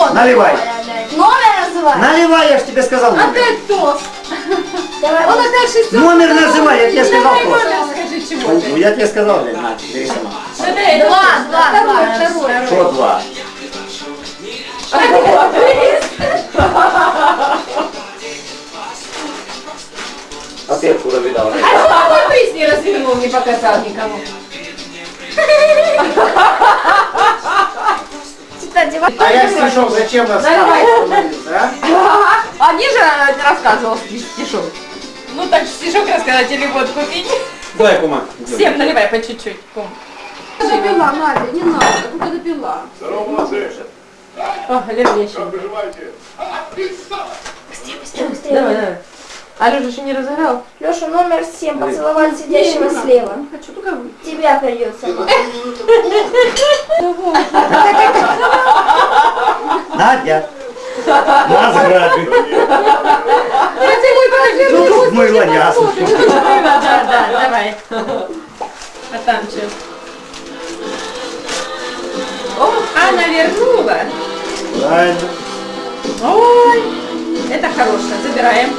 О, Наливай. Номер называй. Наливай, я ж тебе сказал номер. Опять тост. Давай. Он опять шестерку. Номер называй, я тебе сказал номер скажи, чего Ну, ты. Я тебе сказал, Лен, на, бери сама. Два, два, второй, второй. Что два? А ты откуда видал? А что ты мой приз не развернул, не показал никому? Кстати, вот А я стишок зачем рассказывал? а? Они же рассказывал стишок. Ну так стишок рассказать или водку пить. Давай, кума. Всем наливай по чуть-чуть. Кум. Допила, Надя, не надо, только допила. О, Лен, еще. Давай, давай. Алёша еще не разыграл? Леша, номер 7, поцеловать сидящего слева. Хочу только. Тебя придется. Надя. Нас грабит. Я тебе Ну, мой лонясу. Да, да, давай. А там что? О, Анна вернула. Правильно. Ой, это хорошее. Забираем.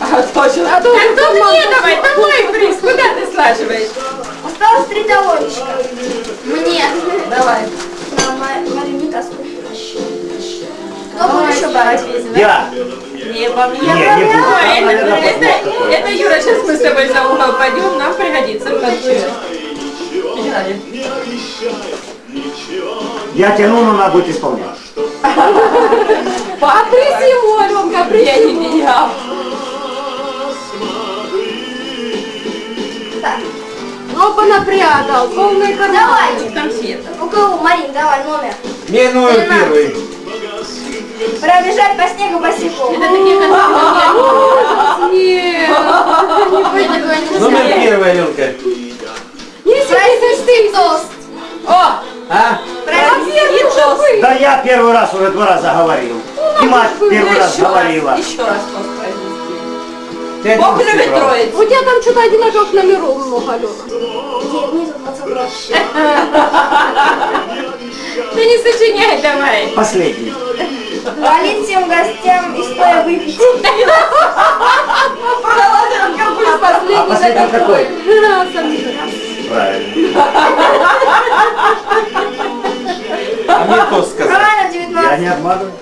А точно. А то мне давай, давай приз. Куда ты слаживаешь? Осталось три талончика. Мне. Давай. На Ма- Марию Микаску. Еще брать? Я. Не, по мне. Не, не буду. Это, это, это, Юра, сейчас мы с тобой за угол пойдем, нам пригодится. Я тяну, но надо будет исполнять. Потряси его, Аленка, приедет меня. Так, Опа, напрятал, полный карман. давай. Конфета. У кого? Марин, давай номер. Мне номер первый. Пробежать по снегу босиком. Это такие конфеты. Нет, Номер первый, Аленка. Произнести тост. О, А? Да я первый раз уже два раза говорил. И мать первый раз говорила. еще раз. Ты Бог любит троицу. У тебя там что-то одинаковых номеров много, Алена. Ты не сочиняй давай. Последний. Валить всем гостям и стоя выпить. Продала ты алкоголь последний. А последний какой? Правильно. А мне кто сказал? Правильно, 19. Я не обманываю.